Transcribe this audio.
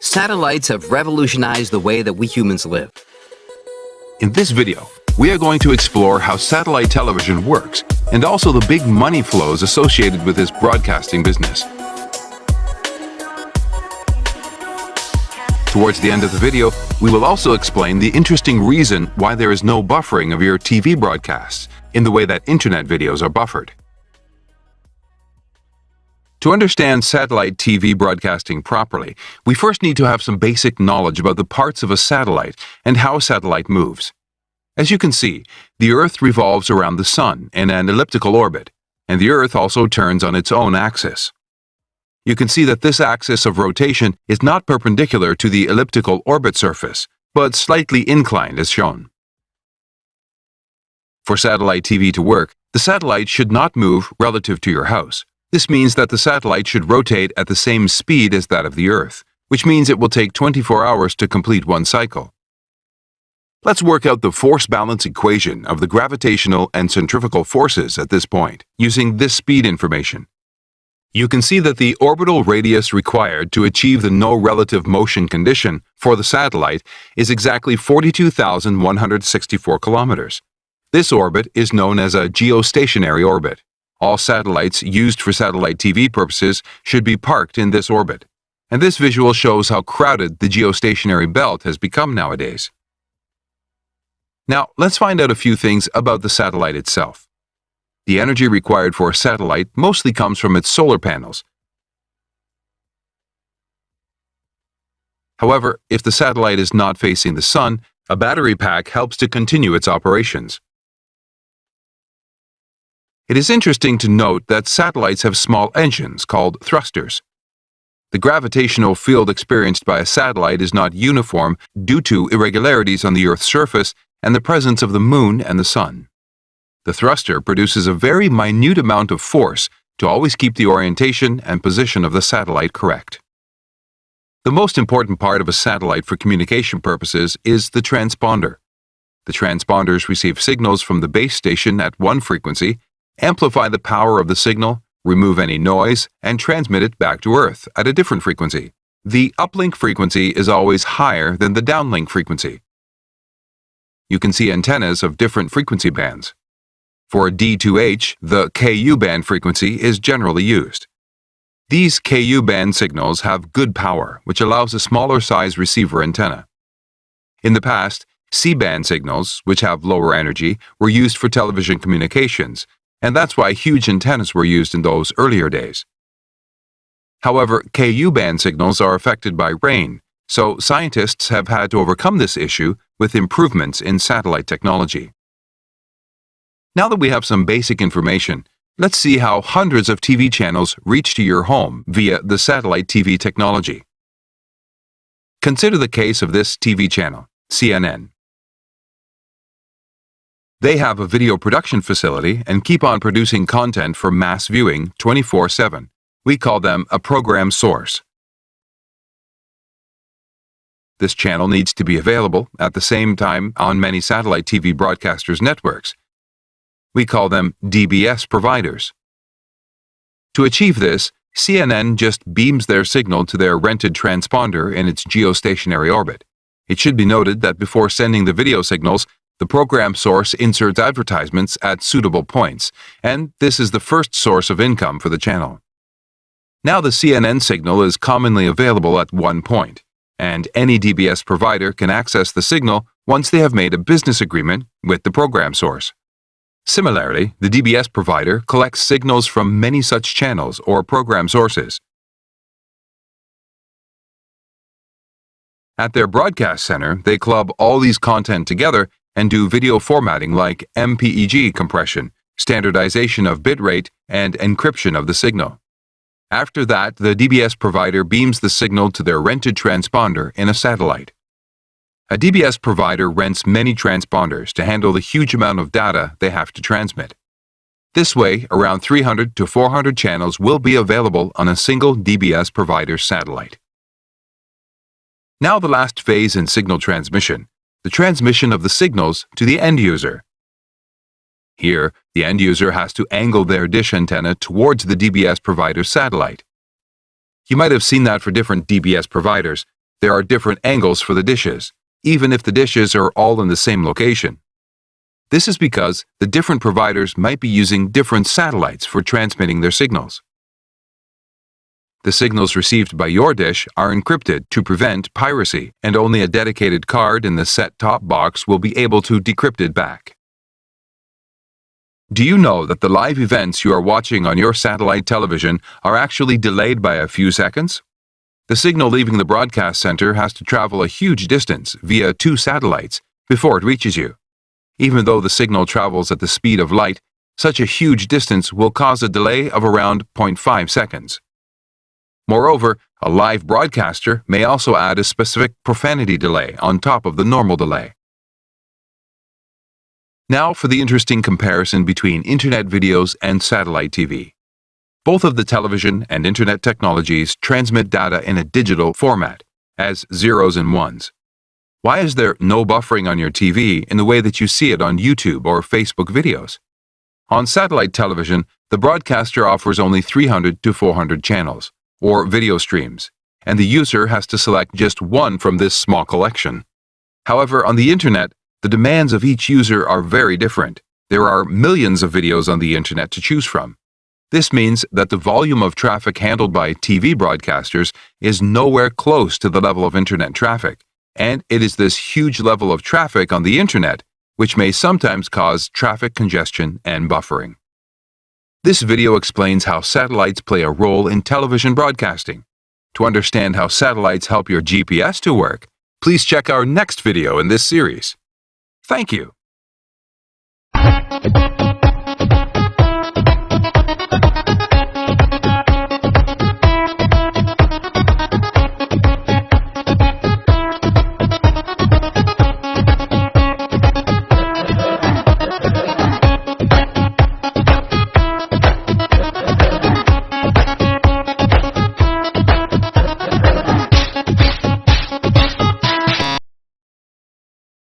Satellites have revolutionized the way that we humans live. In this video, we are going to explore how satellite television works and also the big money flows associated with this broadcasting business. Towards the end of the video, we will also explain the interesting reason why there is no buffering of your TV broadcasts in the way that internet videos are buffered. To understand satellite TV broadcasting properly, we first need to have some basic knowledge about the parts of a satellite and how a satellite moves. As you can see, the Earth revolves around the Sun in an elliptical orbit, and the Earth also turns on its own axis. You can see that this axis of rotation is not perpendicular to the elliptical orbit surface, but slightly inclined as shown. For satellite TV to work, the satellite should not move relative to your house. This means that the satellite should rotate at the same speed as that of the Earth, which means it will take 24 hours to complete one cycle. Let's work out the force balance equation of the gravitational and centrifugal forces at this point, using this speed information. You can see that the orbital radius required to achieve the no relative motion condition for the satellite is exactly 42,164 kilometers. This orbit is known as a geostationary orbit. All satellites used for satellite TV purposes should be parked in this orbit. And this visual shows how crowded the geostationary belt has become nowadays. Now, let's find out a few things about the satellite itself. The energy required for a satellite mostly comes from its solar panels. However, if the satellite is not facing the sun, a battery pack helps to continue its operations. It is interesting to note that satellites have small engines called thrusters. The gravitational field experienced by a satellite is not uniform due to irregularities on the Earth's surface and the presence of the Moon and the Sun. The thruster produces a very minute amount of force to always keep the orientation and position of the satellite correct. The most important part of a satellite for communication purposes is the transponder. The transponders receive signals from the base station at one frequency amplify the power of the signal, remove any noise, and transmit it back to Earth at a different frequency. The uplink frequency is always higher than the downlink frequency. You can see antennas of different frequency bands. For D2H, the Ku band frequency is generally used. These Ku band signals have good power, which allows a smaller size receiver antenna. In the past, C-band signals, which have lower energy, were used for television communications, and that's why huge antennas were used in those earlier days. However, Ku-band signals are affected by rain, so scientists have had to overcome this issue with improvements in satellite technology. Now that we have some basic information, let's see how hundreds of TV channels reach to your home via the satellite TV technology. Consider the case of this TV channel, CNN. They have a video production facility and keep on producing content for mass viewing 24-7. We call them a program source. This channel needs to be available at the same time on many satellite TV broadcasters' networks. We call them DBS providers. To achieve this, CNN just beams their signal to their rented transponder in its geostationary orbit. It should be noted that before sending the video signals, the program source inserts advertisements at suitable points, and this is the first source of income for the channel. Now the CNN signal is commonly available at one point, and any DBS provider can access the signal once they have made a business agreement with the program source. Similarly, the DBS provider collects signals from many such channels or program sources. At their broadcast center, they club all these content together and do video formatting like MPEG compression, standardization of bitrate, and encryption of the signal. After that, the DBS provider beams the signal to their rented transponder in a satellite. A DBS provider rents many transponders to handle the huge amount of data they have to transmit. This way, around 300 to 400 channels will be available on a single DBS provider's satellite. Now the last phase in signal transmission, the transmission of the signals to the end user. Here, the end user has to angle their dish antenna towards the DBS provider's satellite. You might have seen that for different DBS providers. There are different angles for the dishes, even if the dishes are all in the same location. This is because the different providers might be using different satellites for transmitting their signals. The signals received by your dish are encrypted to prevent piracy, and only a dedicated card in the set-top box will be able to decrypt it back. Do you know that the live events you are watching on your satellite television are actually delayed by a few seconds? The signal leaving the broadcast center has to travel a huge distance via two satellites before it reaches you. Even though the signal travels at the speed of light, such a huge distance will cause a delay of around 0.5 seconds. Moreover, a live broadcaster may also add a specific profanity delay on top of the normal delay. Now for the interesting comparison between Internet videos and satellite TV. Both of the television and Internet technologies transmit data in a digital format, as zeros and ones. Why is there no buffering on your TV in the way that you see it on YouTube or Facebook videos? On satellite television, the broadcaster offers only 300 to 400 channels, or video streams, and the user has to select just one from this small collection. However, on the Internet, the demands of each user are very different. There are millions of videos on the Internet to choose from. This means that the volume of traffic handled by TV broadcasters is nowhere close to the level of Internet traffic, and it is this huge level of traffic on the Internet which may sometimes cause traffic congestion and buffering. This video explains how satellites play a role in television broadcasting. To understand how satellites help your GPS to work, please check our next video in this series. Thank you.